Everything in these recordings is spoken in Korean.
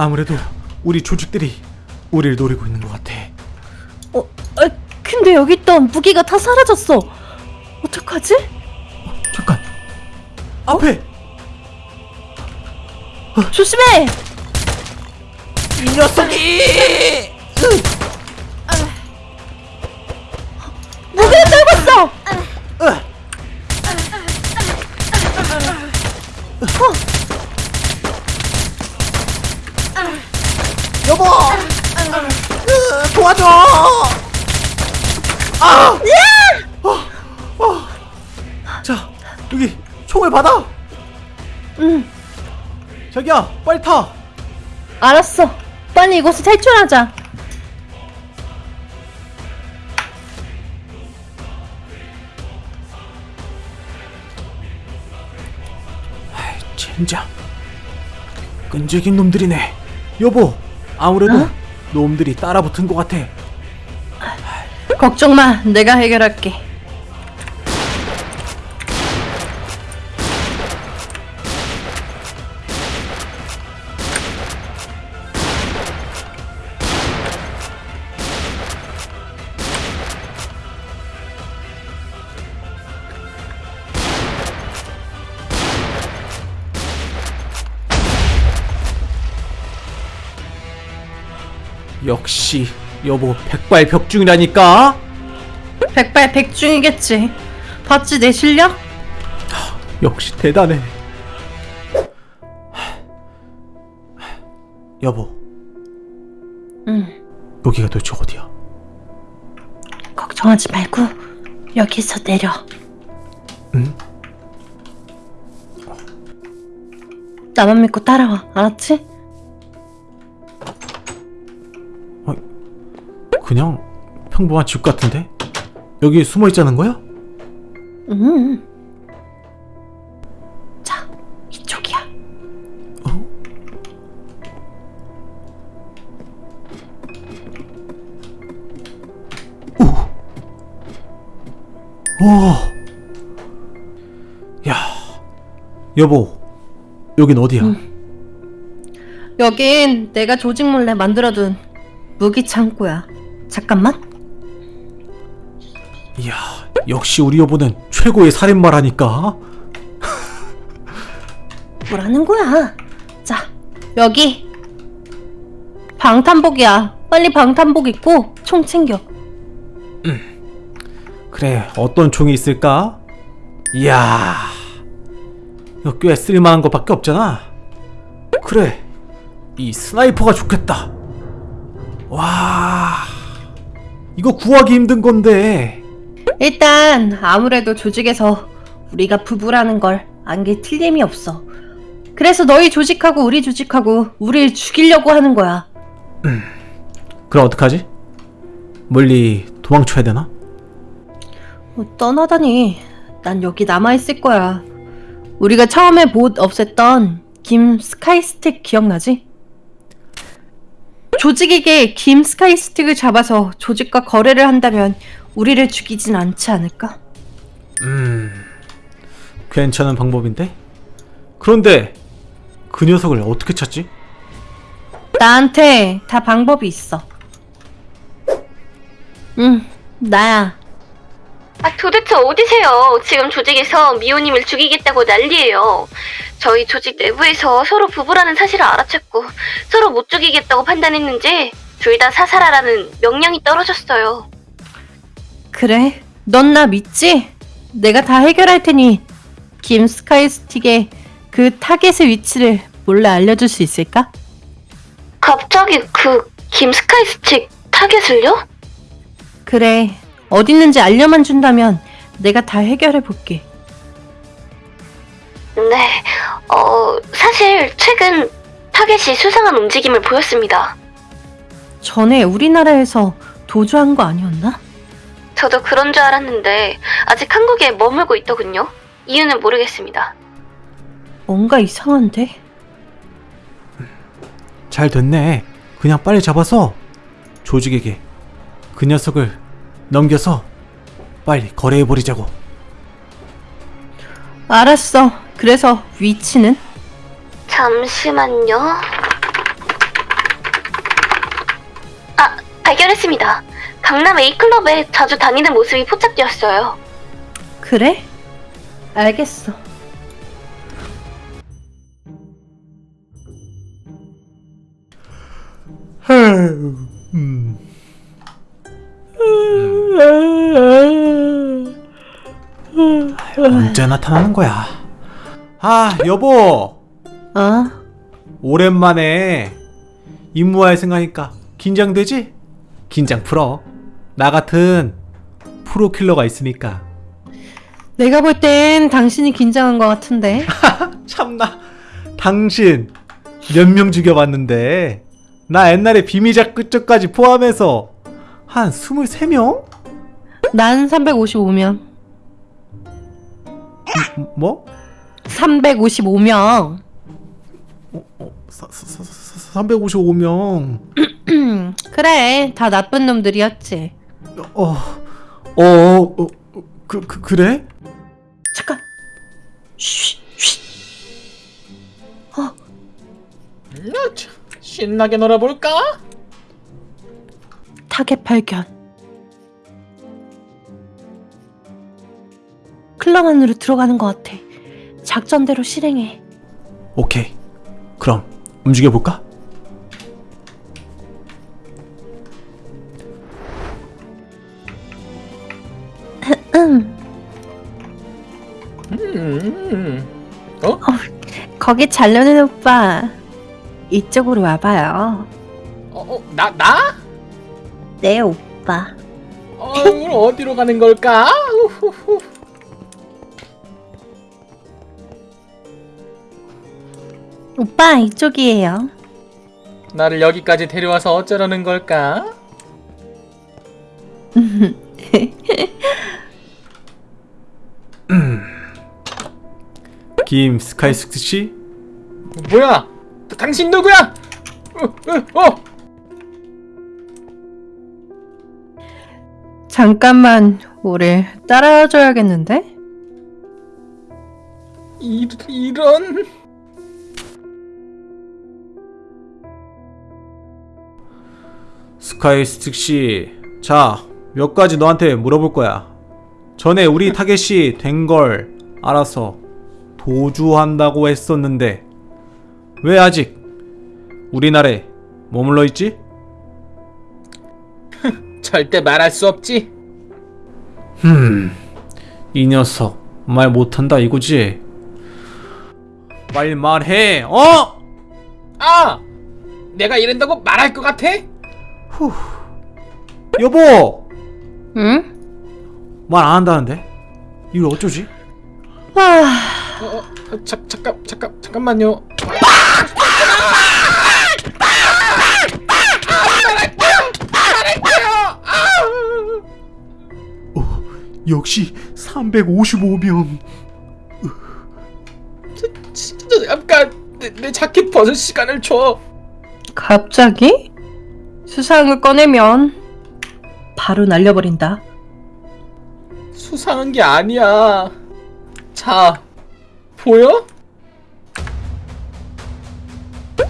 아무래도 우리 조직들이 우리를 노리고 있는 것 같아. 어, 아, 근데 여기 있던 무기가 다 사라졌어. 어떡하지? 잠깐. 앞에 조심해! 이 녀석이! 아! 어, 어. 자, 여기 총을 받아. 응, 자기야, 빨리 타. 알았어. 빨리 이곳을 탈출하자. 젠장. 끈질긴 놈들이네. 여보, 아무래도 어? 놈들이 따라붙은 것 같아. 걱정 마, 내가 해결할게. 역시 여보 백발백중이라니까. 백발백중이겠지. 봤지 내 실력? 역시 대단해. 여보, 응. 여기가 도대체 어디야? 걱정하지 말고 여기서 내려. 응? 나만 믿고 따라와. 알았지? 그냥 평범한 집 같은데? 여기 숨어 있자는 거야? 응. 자, 이쪽이야. 어? 오. 오. 야. 여보. 여긴 어디야? 여긴 내가 조직 몰래 만들어둔 무기 창고야. 잠깐만. 이야, 역시 우리 여보는 최고의 살인마라니까. 뭐라는 거야? 자, 여기 방탄복이야. 빨리 방탄복 입고 총 챙겨. 그래, 어떤 총이 있을까? 이야, 이거 꽤 쓸만한 것밖에 없잖아. 그래, 이 스나이퍼가 좋겠다. 와, 이거 구하기 힘든 건데. 일단 아무래도 조직에서 우리가 부부라는 걸 안 게 틀림이 없어. 그래서 너희 조직하고 우리 조직하고 우리를 죽이려고 하는 거야. 그럼 어떡하지? 멀리 도망쳐야 되나? 어, 떠나다니. 난 여기 남아 있을 거야. 우리가 처음에 못 없앴던 김 스카이스틱 기억나지? 조직에게 김 스카이스틱을 잡아서 조직과 거래를 한다면 우리를 죽이진 않지 않을까? 음, 괜찮은 방법인데? 그런데 그 녀석을 어떻게 찾지? 나한테 다 방법이 있어. 응, 나야. 아, 도대체 어디세요? 지금 조직에서 미호님을 죽이겠다고 난리예요. 저희 조직 내부에서 서로 부부라는 사실을 알아챘고 서로 못 죽이겠다고 판단했는지 둘 다 사살하라는 명령이 떨어졌어요. 그래? 넌 나 믿지? 내가 다 해결할 테니 김 스카이스틱의 그 타겟의 위치를 몰래 알려줄 수 있을까? 갑자기 그 김스카이스틱 타겟을요? 그래. 어딨는지 알려만 준다면 내가 다 해결해 볼게. 네, 어, 사실 최근 타겟이 수상한 움직임을 보였습니다. 전에 우리나라에서 도주한 거 아니었나? 저도 그런 줄 알았는데 아직 한국에 머물고 있더군요. 이유는 모르겠습니다. 뭔가 이상한데? 잘 됐네. 그냥 빨리 잡아서 조직에게 그 녀석을 넘겨서 빨리 거래해버리자고. 알았어. 그래서 위치는? 잠시만요. 아 발견했습니다. 강남 A클럽에 자주 다니는 모습이 포착되었어요. 그래? 알겠어. 음. 언제 나타나는 거야? 아, 여보. 어? 오랜만에 임무할 생각하니까 긴장되지? 긴장 풀어. 나 같은 프로킬러가 있으니까. 내가 볼 땐 당신이 긴장한 것 같은데. 참나. 당신 몇 명 죽여봤는데 나 옛날에 비미작 끝쪽까지 포함해서 한 23명? 난 355명. 뭐? 355명. 어, 355명. 그래, 다 나쁜 놈들이었지. 어, 어, 어, 그, 그, 그래? 잠깐. 쉬, 쉬. 야, 참, 신나게 놀아볼까? 타겟 발견. 클럽 안으로 들어가는 것 같아. 작전대로 실행해. 오케이. 그럼 움직여볼까? 음, 음, 어? 거기 잘 노는 오빠. 이쪽으로 와봐요. 어, 어, 나, 나? 네, 오빠. 어, 그럼 어디로 가는 걸까? 오빠, 이쪽이에요. 나를 여기까지 데려와서 어쩌려는 걸까? 김 스카이스크 씨? 뭐야? 다- 당신 누구야? 어, 어, 어. 잠깐만, 우리 따라와줘야겠는데? 이, 이런... 스카이스틱 씨, 자, 몇 가지 너한테 물어볼 거야. 전에 우리 타겟이 된 걸 알아서 도주한다고 했었는데, 왜 아직 우리나라에 머물러 있지? 절대 말할 수 없지. 흠, 이 녀석 말 못한다 이거지? 빨리 말해, 어? 아! 내가 이런다고 말할 것 같아? 여보, 응? 말 안 한다는데? 이걸 어쩌지? 와, 어, 어, 어, 자, 잠깐, 잠깐, 잠깐만요. 역시 355명. 진짜 잠깐 내, 내 자켓 벗을 시간을 줘. 갑자기? 수상을 꺼내면 바로 날려버린다. 수상한 게 아니야. 자, 보여?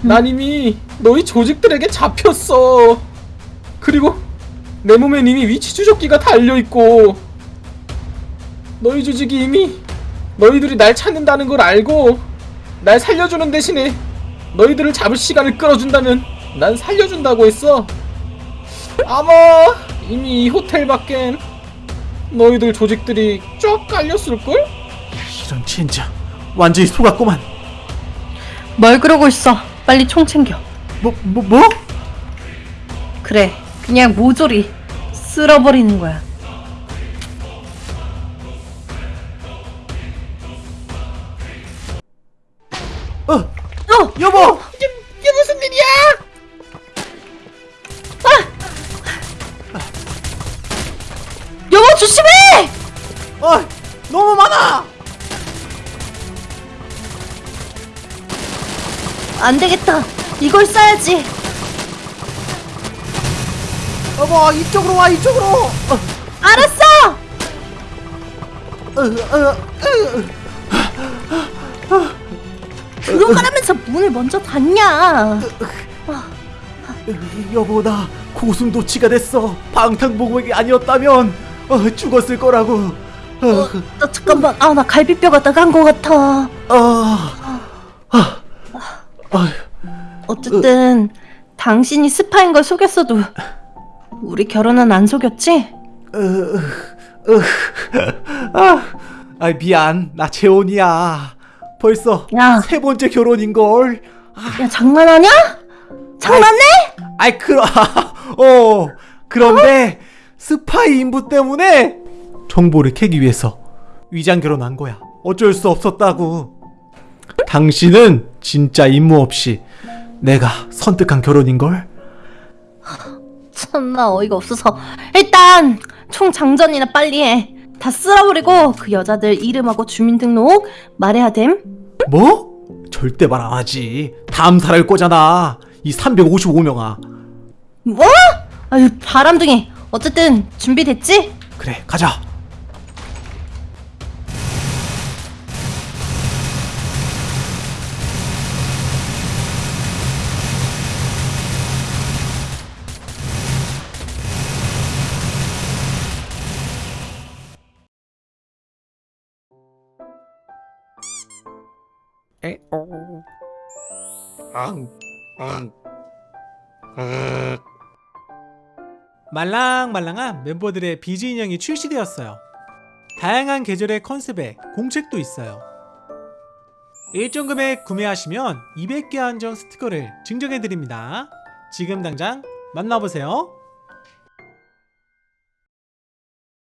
난 이미 너희 조직들에게 잡혔어. 그리고 내 몸엔 이미 위치 추적기가 달려 있고 너희 조직이 이미 너희들이 날 찾는다는 걸 알고 날 살려주는 대신에 너희들을 잡을 시간을 끌어준다면 난 살려준다고 했어. 아마 이미 이 호텔 밖엔 너희들 조직들이 쫙 깔렸을걸? 이런 진짜 완전히 속았구만. 뭘 그러고 있어? 빨리 총 챙겨. 뭐, 뭐, 뭐? 그래, 그냥 모조리 쓸어버리는 거야. 어! 여보! 이게, 이게 무슨 일이야? 여보 조심해! 어, 너무 많아! 안 되겠다. 이걸 써야지. 여보, 이쪽으로 와, 이쪽으로! 어, 알았어. 어, 어, 어. 들어가라면서 문을 먼저 닫냐? 여보, 나 고슴도치가 됐어. 방탄복맥이 아니었다면 어, 죽었을 거라고. 어, 나 잠깐만. 아, 나 갈비뼈가 나간 것 같아. 아, 아, 아, 어쨌든 당신이 스파인 걸 속였어도 우리 결혼은 안 속였지? 아, 아 미안. 나 재혼이야. 벌써 야. 세 번째 결혼인 걸. 야, 장난하냐? 장난해? 아이 그러 어 그런데 스파이 인부 때문에 정보를 캐기 위해서 위장 결혼한 거야. 어쩔 수 없었다고. 당신은 진짜 임무 없이 내가 선택한 결혼인 걸. 참나 어이가 없어서 일단 총 장전이나 빨리 해. 다 쓸어버리고 그 여자들 이름하고 주민등록 말해야 됨. 뭐? 절대 말 안 하지. 다음 살할 거잖아. 이 355명아. 뭐? 아유 바람둥이. 어쨌든 준비됐지? 그래, 가자. 말랑말랑한 멤버들의 비즈 인형이 출시되었어요. 다양한 계절의 컨셉에 공책도 있어요. 일정 금액 구매하시면 200개 한정 스티커를 증정해드립니다. 지금 당장 만나보세요.